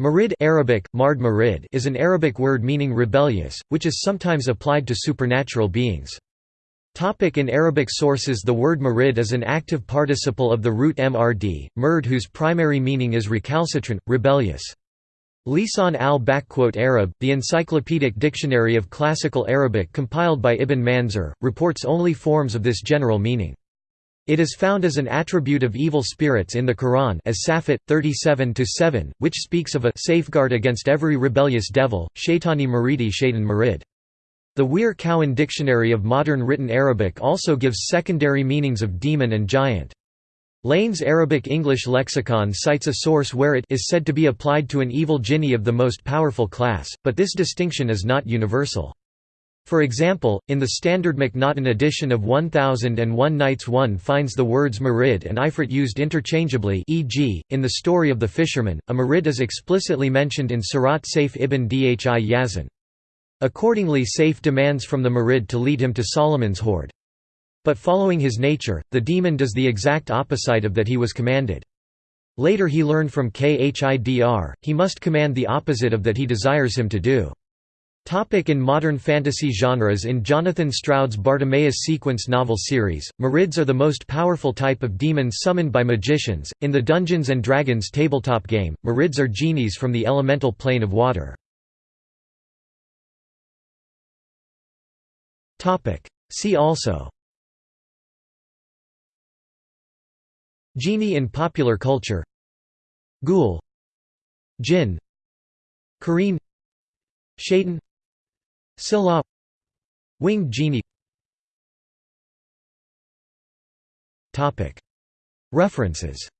Marid Arabic, Mard Marid is an Arabic word meaning rebellious, which is sometimes applied to supernatural beings. Topic in Arabic sources The word marid is an active participle of the root mrd, murd whose primary meaning is recalcitrant, rebellious. Lisan al-Arab, the encyclopedic dictionary of classical Arabic compiled by Ibn Manzur, reports only forms of this general meaning. It is found as an attribute of evil spirits in the Quran as Safat 37-7, which speaks of a safeguard against every rebellious devil, Shaitani Maridi Shaitan Marid. The Wehr Cowan Dictionary of Modern Written Arabic also gives secondary meanings of demon and giant. Lane's Arabic-English lexicon cites a source where it is said to be applied to an evil jinni of the most powerful class, but this distinction is not universal. For example, in the Standard Macnaghten edition of 1001 Nights one finds the words marid and ifrit used interchangeably e.g., in the story of the fisherman, a marid is explicitly mentioned in Surat Saif ibn Dhi Yazan. Accordingly Saif demands from the marid to lead him to Solomon's hoard. But following his nature, the demon does the exact opposite of that he was commanded. Later he learned from Khidr, he must command the opposite of that he desires him to do. Topic in modern fantasy genres In Jonathan Stroud's Bartimaeus sequence novel series, Marids are the most powerful type of demons summoned by magicians. In the Dungeons & Dragons tabletop game, Marids are genies from the elemental plane of water. See also. Genie in popular culture. Ghoul. Jinn. Kareem. Shaitan Scylla Winged genie. References